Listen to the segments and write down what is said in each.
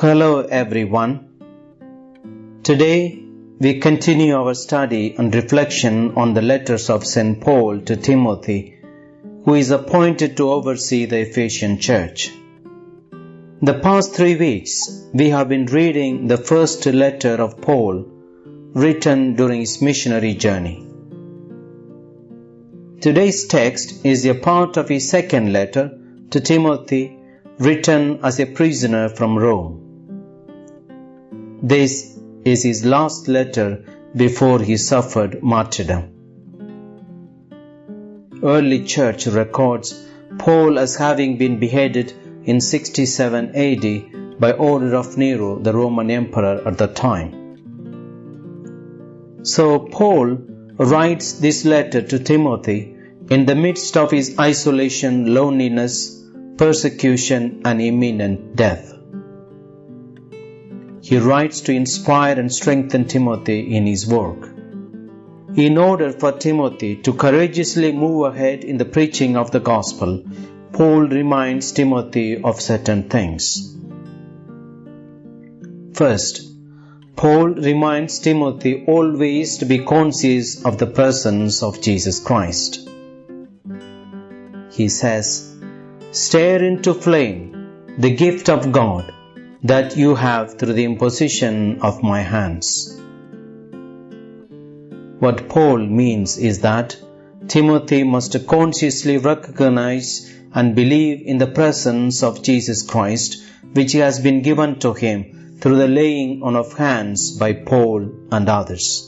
Hello everyone. Today we continue our study and reflection on the letters of St. Paul to Timothy, who is appointed to oversee the Ephesian church. The past three weeks we have been reading the first letter of Paul written during his missionary journey. Today's text is a part of his second letter to Timothy written as a prisoner from Rome. This is his last letter before he suffered martyrdom. Early church records Paul as having been beheaded in 67 AD by order of Nero, the Roman emperor at the time. So Paul writes this letter to Timothy in the midst of his isolation, loneliness, persecution, and imminent death. He writes to inspire and strengthen Timothy in his work. In order for Timothy to courageously move ahead in the preaching of the gospel, Paul reminds Timothy of certain things. First, Paul reminds Timothy always to be conscious of the presence of Jesus Christ. He says, Stare into flame the gift of God that you have through the imposition of my hands. What Paul means is that Timothy must consciously recognize and believe in the presence of Jesus Christ, which has been given to him through the laying on of hands by Paul and others.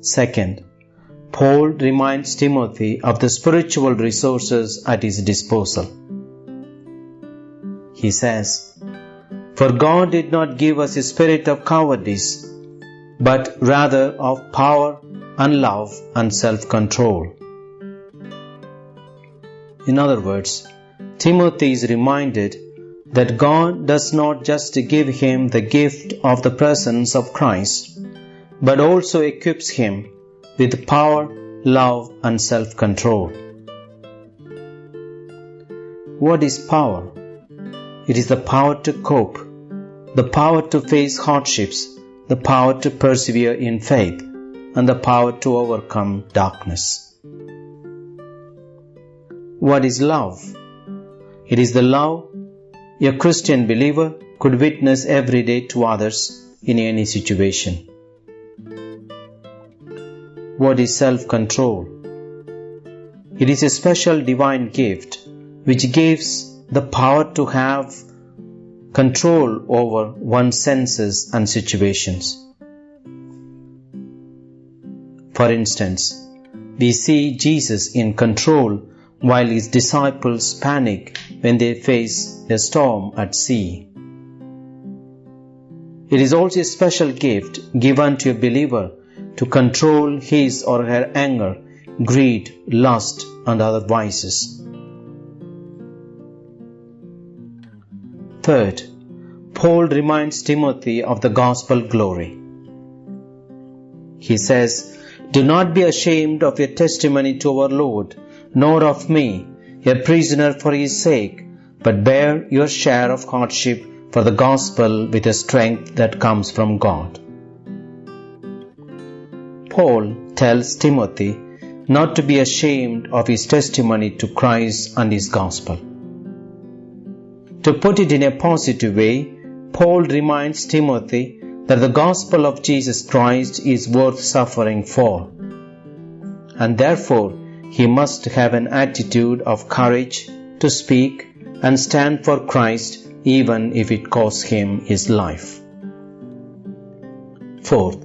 Second, Paul reminds Timothy of the spiritual resources at his disposal. He says, For God did not give us a spirit of cowardice, but rather of power and love and self control. In other words, Timothy is reminded that God does not just give him the gift of the presence of Christ, but also equips him with power, love, and self control. What is power? It is the power to cope, the power to face hardships, the power to persevere in faith, and the power to overcome darkness. What is love? It is the love a Christian believer could witness every day to others in any situation. What is self control? It is a special divine gift which gives the power to have control over one's senses and situations. For instance, we see Jesus in control while his disciples panic when they face a storm at sea. It is also a special gift given to a believer to control his or her anger, greed, lust, and other vices. Third, Paul reminds Timothy of the gospel glory. He says, Do not be ashamed of your testimony to our Lord, nor of me, a prisoner for his sake, but bear your share of hardship for the gospel with a strength that comes from God. Paul tells Timothy not to be ashamed of his testimony to Christ and his gospel. To put it in a positive way, Paul reminds Timothy that the gospel of Jesus Christ is worth suffering for, and therefore he must have an attitude of courage to speak and stand for Christ even if it costs him his life. Fourth,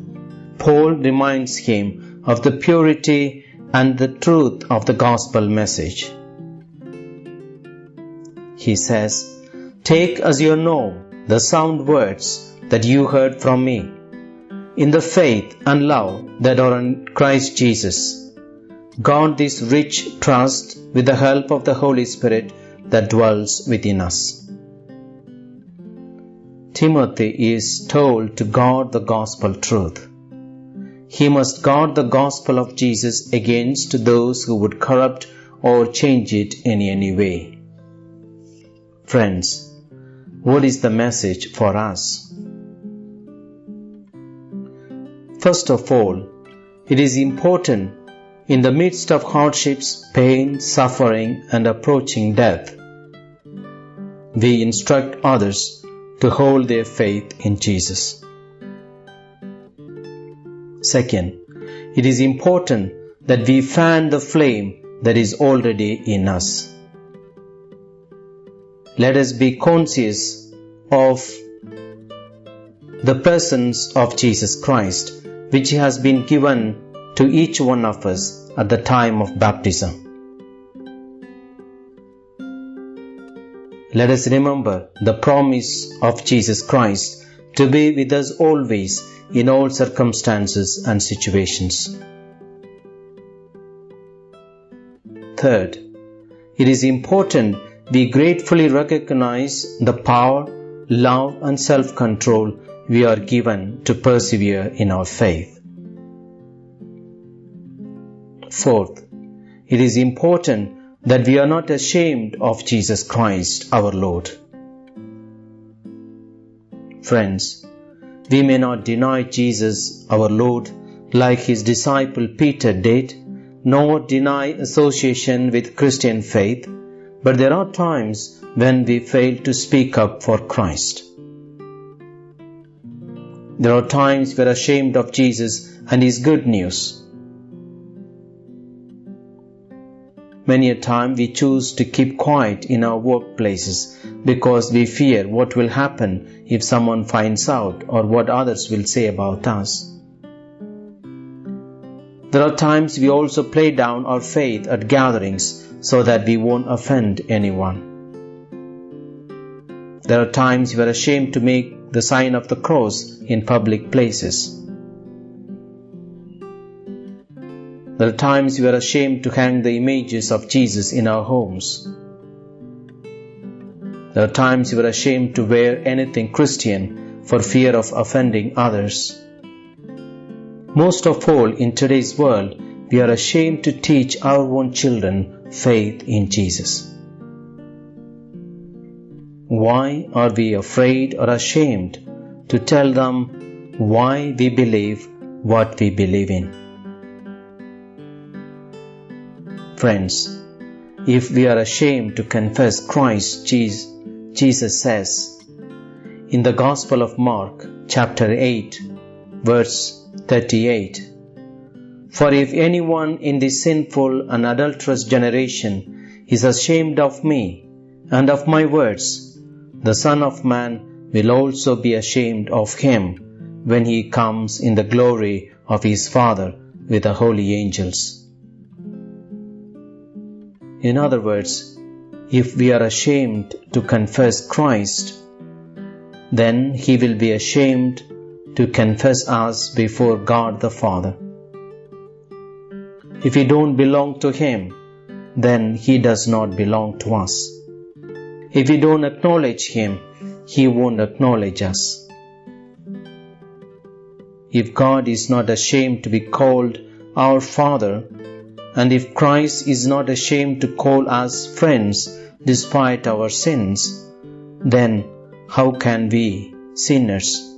Paul reminds him of the purity and the truth of the gospel message. He says, Take as your norm the sound words that you heard from me, in the faith and love that are in Christ Jesus. Guard this rich trust with the help of the Holy Spirit that dwells within us. Timothy is told to guard the gospel truth. He must guard the gospel of Jesus against those who would corrupt or change it in any way. Friends, what is the message for us? First of all, it is important in the midst of hardships, pain, suffering, and approaching death, we instruct others to hold their faith in Jesus. Second, it is important that we fan the flame that is already in us. Let us be conscious of the presence of Jesus Christ, which has been given to each one of us at the time of baptism. Let us remember the promise of Jesus Christ to be with us always in all circumstances and situations. Third, it is important we gratefully recognize the power, love, and self control we are given to persevere in our faith. Fourth, it is important that we are not ashamed of Jesus Christ our Lord. Friends, we may not deny Jesus our Lord like his disciple Peter did, nor deny association with Christian faith, but there are times when we fail to speak up for Christ. There are times we are ashamed of Jesus and his good news. Many a time we choose to keep quiet in our workplaces because we fear what will happen if someone finds out or what others will say about us. There are times we also play down our faith at gatherings so that we won't offend anyone. There are times we are ashamed to make the sign of the cross in public places. There are times we are ashamed to hang the images of Jesus in our homes. There are times we are ashamed to wear anything Christian for fear of offending others. Most of all, in today's world, we are ashamed to teach our own children faith in Jesus. Why are we afraid or ashamed to tell them why we believe what we believe in? Friends, if we are ashamed to confess Christ, Jesus says in the Gospel of Mark, chapter 8, verse 38 For if anyone in this sinful and adulterous generation is ashamed of me and of my words, the Son of Man will also be ashamed of him when he comes in the glory of his Father with the holy angels. In other words, if we are ashamed to confess Christ, then He will be ashamed to confess us before God the Father. If we don't belong to Him, then He does not belong to us. If we don't acknowledge Him, He won't acknowledge us. If God is not ashamed to be called our Father, and if Christ is not ashamed to call us friends despite our sins, then how can we, sinners,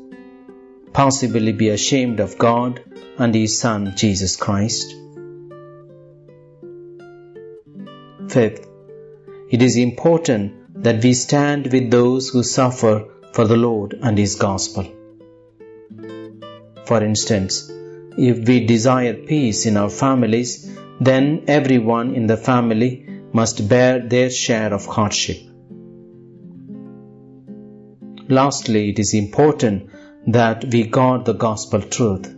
possibly be ashamed of God and His Son Jesus Christ? Fifth, it is important that we stand with those who suffer for the Lord and His gospel. For instance, if we desire peace in our families, then everyone in the family must bear their share of hardship. Lastly, it is important that we guard the gospel truth.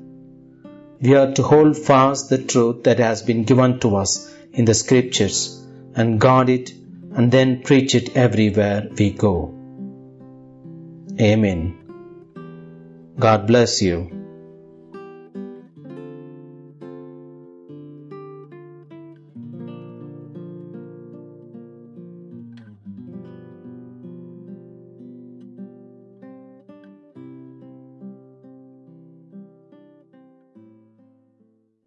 We are to hold fast the truth that has been given to us in the scriptures and guard it and then preach it everywhere we go. Amen. God bless you.